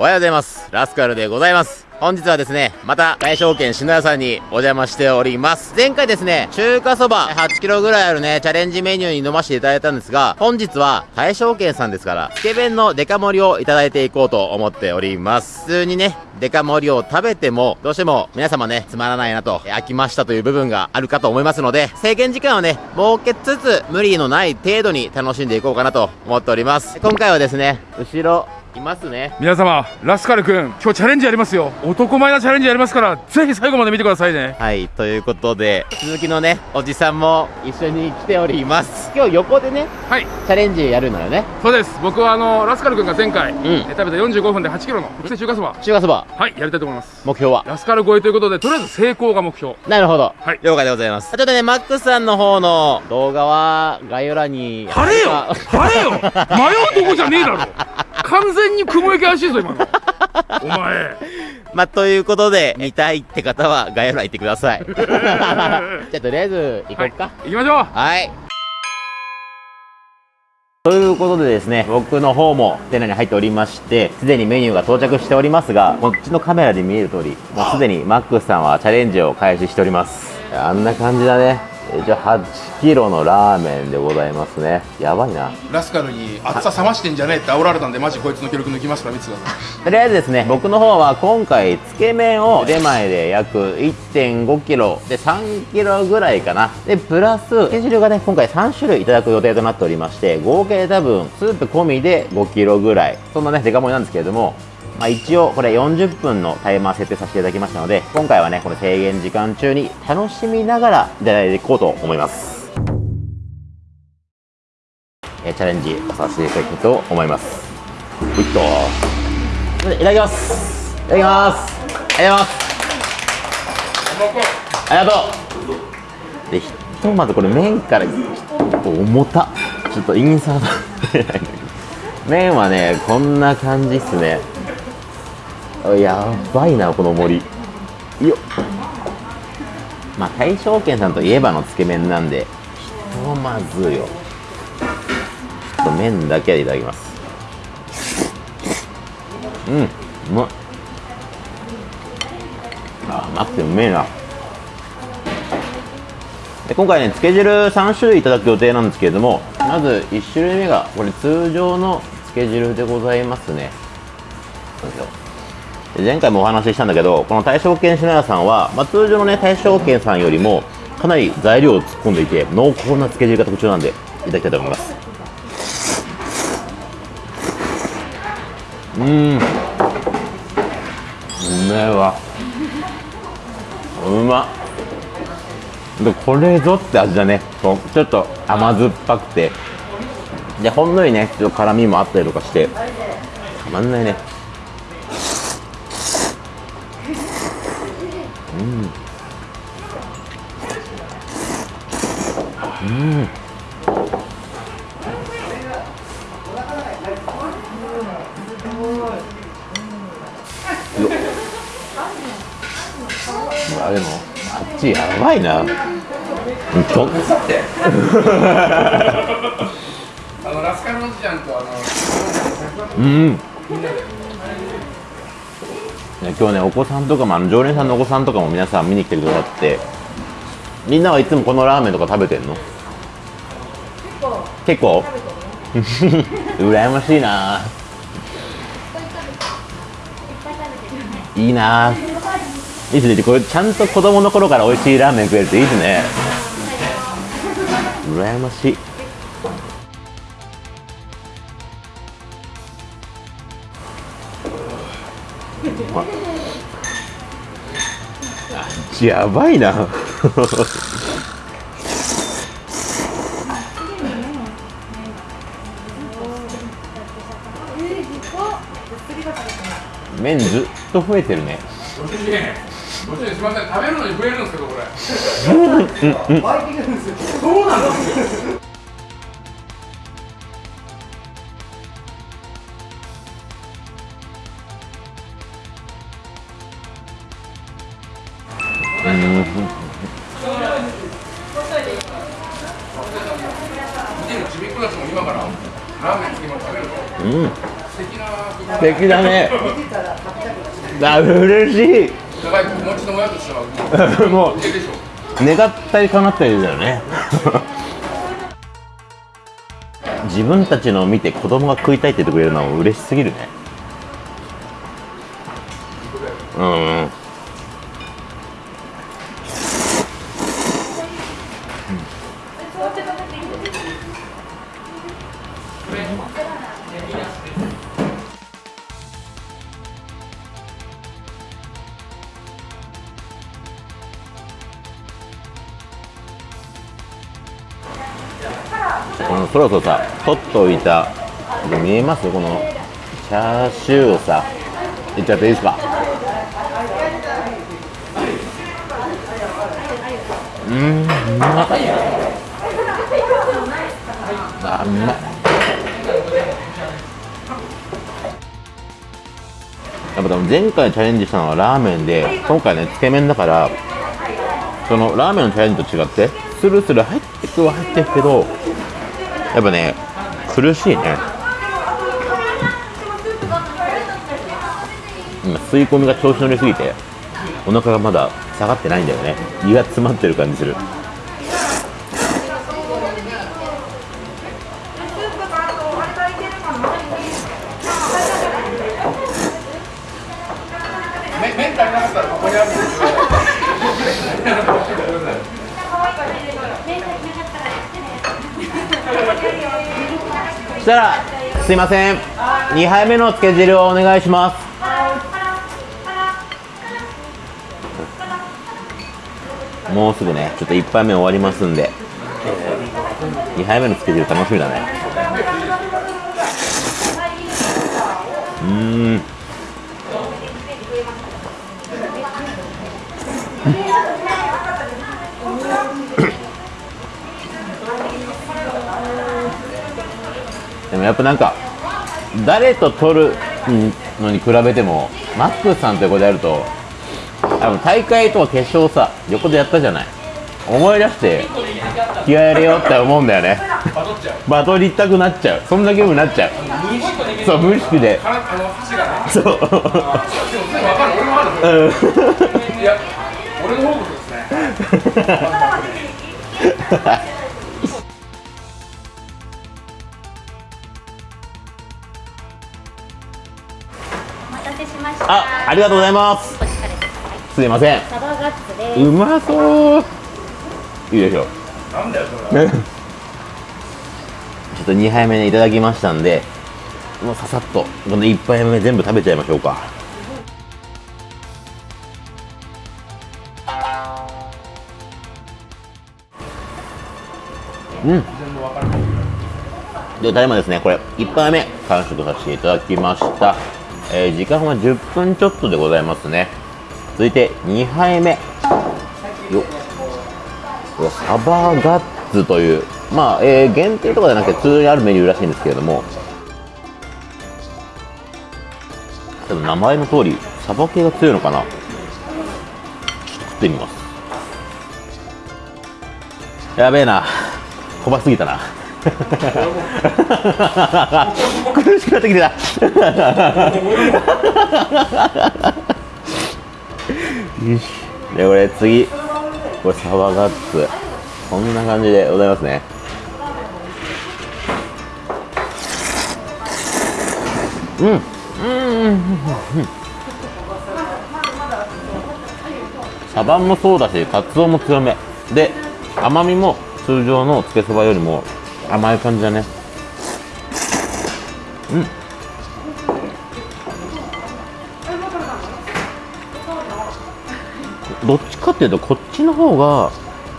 おはようございます。ラスカルでございます。本日はですね、また、大証券篠屋さんにお邪魔しております。前回ですね、中華そば8キロぐらいあるね、チャレンジメニューに飲ませていただいたんですが、本日は大証券さんですから、つけ麺のデカ盛りをいただいていこうと思っております。普通にね、デカ盛りを食べても、どうしても皆様ね、つまらないなと、飽きましたという部分があるかと思いますので、制限時間をね、設けつつ、無理のない程度に楽しんでいこうかなと思っております。今回はですね、後ろ、いますね。皆様ラスカル君今日チャレンジやりますよ。男前なチャレンジやりますからぜひ最後まで見てくださいね。はいということで鈴木のねおじさんも一緒に来ております。今日横でねはい。チャレンジやるのよね。そうです。僕はあのラスカル君が前回、うん、食べた45分で8キロの特製中華そば。中華そば。はいやりたいと思います。目標は？ラスカル超えということでとりあえず成功が目標。なるほど。はい。了解でございます。ちょっとねマックスさんの方の動画は概要欄に晴れよ。晴れよ。迷うとこじゃねえだろ完全に雲行き怪しいぞ今のお前まあ、ということで、見たいって方は概要欄行ってください。じゃあ、とりあえず、行こうか。はい、行きましょうはい。ということでですね、僕の方も店内に入っておりまして、すでにメニューが到着しておりますが、こっちのカメラで見える通り、もうすでにマックスさんはチャレンジを開始しております。あんな感じだね。じゃあ8キロのラーメンでございますね。やばいな。ラスカルに厚さ冷ましてんじゃねえって煽られたんでマジこいつの記録抜きますから見てくださいとりあえずですね僕の方は今回つけ麺を出前で約1 5キロで3キロぐらいかな。でプラススケジュールがね今回3種類いただく予定となっておりまして合計多分スープ込みで5キロぐらい。そんなねデカ盛りなんですけれどもまあ、一応これ40分のタイマー設定させていただきましたので今回はねこの制限時間中に楽しみながらいただいていこうと思います。えチャレンジさせていただきたいと思います。ういっといただきます。いただきます。ありがとうございます。ありがとう。でひとまずこれ麺からちょっと重た。ちょっとインサート。麺はねこんな感じっすね。やばいなこの森。よまあ大正軒さんといえばのつけ麺なんでひとまずよ。ちょっと麺だけでいただきます。うんうまっあ甘くてうめえな。で今回ねつけ汁3種類いただく予定なんですけれどもまず1種類目がこれ通常のつけ汁でございますね。よいしょ前回もお話ししたんだけどこの大正軒品屋さんは、まあ、通常のね大正軒さんよりもかなり材料を突っ込んでいて濃厚な漬け汁が特徴なんでいただきたいと思います。うん。うめえわ。うま。でこれぞって味だね。ちょっと甘酸っぱくて。でほんのりねちょっと辛みもあったりとかしてたまんないね。あでもあっちやばいな。とあのラスカルおじちゃんと。あのうん。今日ねお子さんとかもあの常連さんのお子さんとかも皆さん見に来てくださってみんなはいつもこのラーメンとか食べてんの？結構。羨ましいな。いいないいですね。これちゃんと子供の頃から美味しいラーメン食えるっていいですね。羨ましい。やばいな。麺ずっと増えてるね。ご主人すみません。食べるのに増えるんですけどこれ。そうなん。ですうん。素敵だね。あ嬉しいだから子持ちの親としてはもういいでしょ願ったり叶ったりだよね。自分たちのを見て子供が食いたいって言ってくれるのは嬉しすぎるね。うん。このそろそろさ取っておいた見えます？このチャーシューをさ。いっちゃっていいですか？うんうまっあうまい。やっぱでも前回チャレンジしたのはラーメンで今回ねつけ麺だからそのラーメンのチャレンジと違ってスルスル入ってくは入ってくけどやっぱね苦しいね。今吸い込みが調子乗りすぎてお腹がまだ下がってないんだよね。胃が詰まってる感じする。したらすいません。2杯目のつけ汁をお願いします。もうすぐねちょっと1杯目終わりますんで。2杯目のつけ汁楽しみだね。うん。でもやっぱなんか誰と撮るのに比べてもマックスさんと横でやると大会とか決勝さ横でやったじゃない。思い出して気合い入れようって思うんだよね。バトりたくなっちゃう。そんな気分になっちゃう。そう無意識で。そう。そですね あありがとうございます。すいません。サバガッツです。うまそう。いいでしょ。なんだよそれね ちょっと2杯目ねいただきましたんでもうささっとこの1杯目全部食べちゃいましょうか。うん。でただいまですね。これ1杯目完食させていただきました、えー時間は10分ちょっとでございますね続いて2杯目よサバガッツという、まあ、えー限定とかじゃなくて普通にあるメニューらしいんですけれども、でも名前の通り、サバ系が強いのかな。ちょっと食ってみます。やべえな。小ばすぎたな。苦しくなってきてた。よし。で、これ次。これサバガッツこんな感じでございますねうんうんサバもそうだしカツオも強めで甘みも通常のつけそばよりも甘い感じだね。うん。どっちかっていうとこっちの方が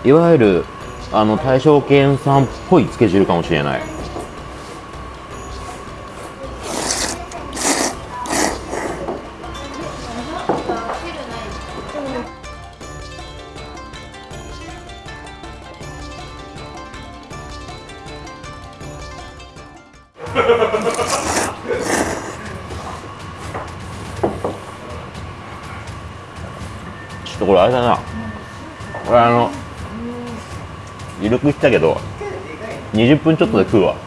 いわゆるあの大正犬さんっぽいつけ汁かもしれない。ちょっとこれあれだな。これあの緩くしたけど20分ちょっとで食うわ。こ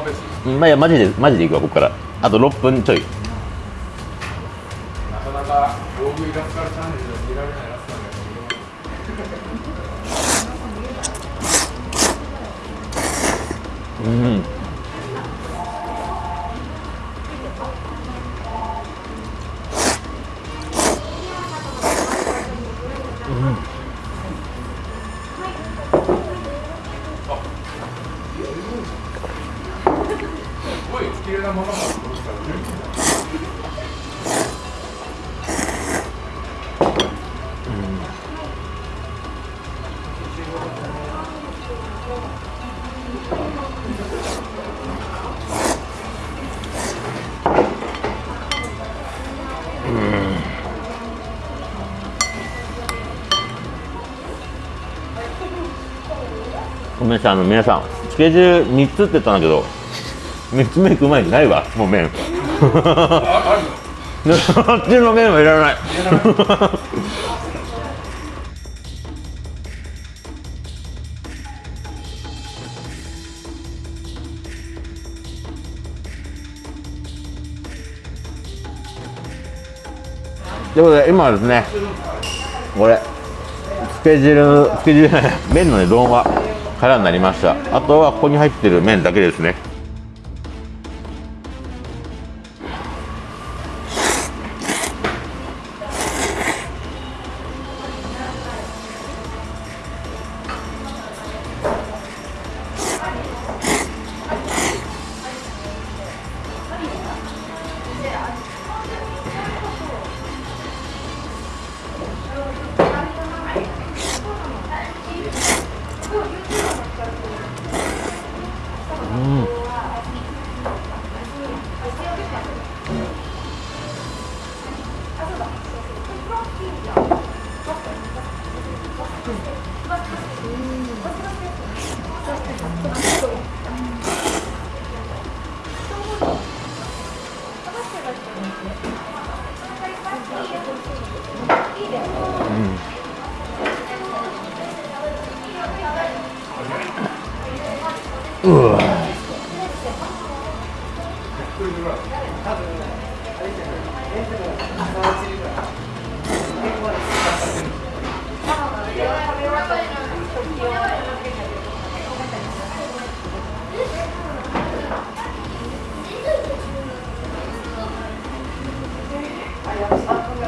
こベースまあいやマジでマジでいくわここから。あと6分ちょいうめんなさいあの皆さんつけ汁3つって言ったんだけど3つ目行く前にないわもう麺。ああっちの麺はいらない。ということで今はですねこれつけ汁つけ汁じゃない麺のね丼は空になりました。あとはここに入ってる麺だけですね。はありが。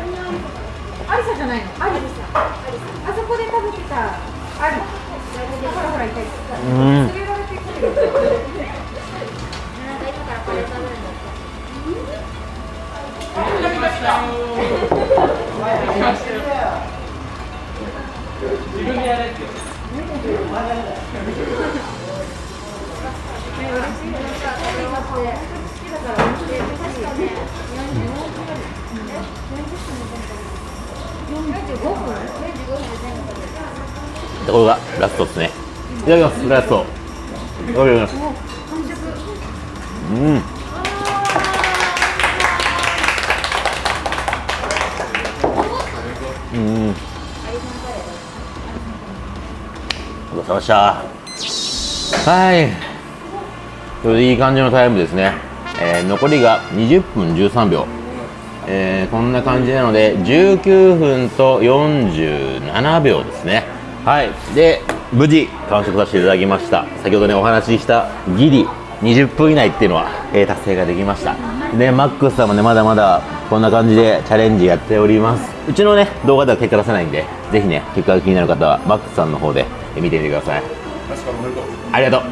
アリサじゃないの。アリサ。あそこで食べてた。アリ。ほらほらいたい。連れられてくる。なんか今からこれ食べるんだって。これがラストですね。いただきます。ラスト。いただきます。うん。うん。ごちそうさまでした。はい。これでいい感じのタイムですね、えー残りが20分13秒。えーこんな感じなので19分と47秒ですね。はい。で無事完食させていただきました。先ほどねお話ししたギリ20分以内っていうのは、えー達成ができました。でマックスさんもねまだまだこんな感じでチャレンジやっております。うちのね動画では結果出せないんでぜひね結果が気になる方はマックスさんの方でえー見てみてください。ありがと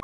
う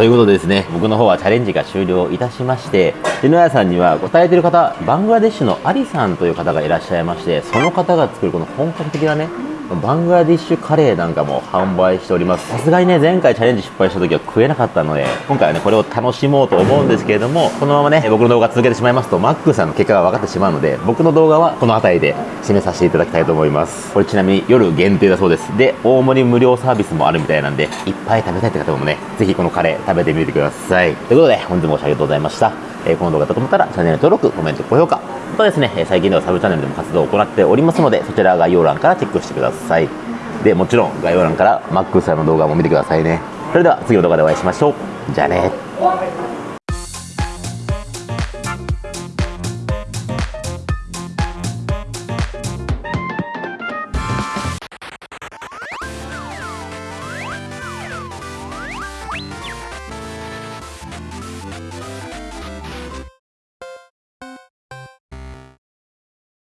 ということでですね、僕の方はチャレンジが終了いたしまして、で、野谷さんには答えてる方、バングラデシュのアリさんという方がいらっしゃいまして、その方が作るこの本格的なね、バングラディッシュカレーなんかも販売しております。さすがにね、前回チャレンジ失敗した時は食えなかったので、今回はね、これを楽しもうと思うんですけれども、このままね、僕の動画続けてしまいますと、マックさんの結果が分かってしまうので、僕の動画はこの辺りで締めさせていただきたいと思います。これちなみに夜限定だそうです。で、大盛り無料サービスもあるみたいなんで、いっぱい食べたいって方もね、ぜひこのカレー食べてみてください。ということで、本日もご視聴ありがとうございました。えーこの動画だと思ったら、チャンネル登録、コメント、高評価。とですね、最近ではサブチャンネルでも活動を行っておりますので、そちら概要欄からチェックしてください。で、もちろん概要欄からマックスさんの動画も見てくださいね。それでは次の動画でお会いしましょう。じゃあね。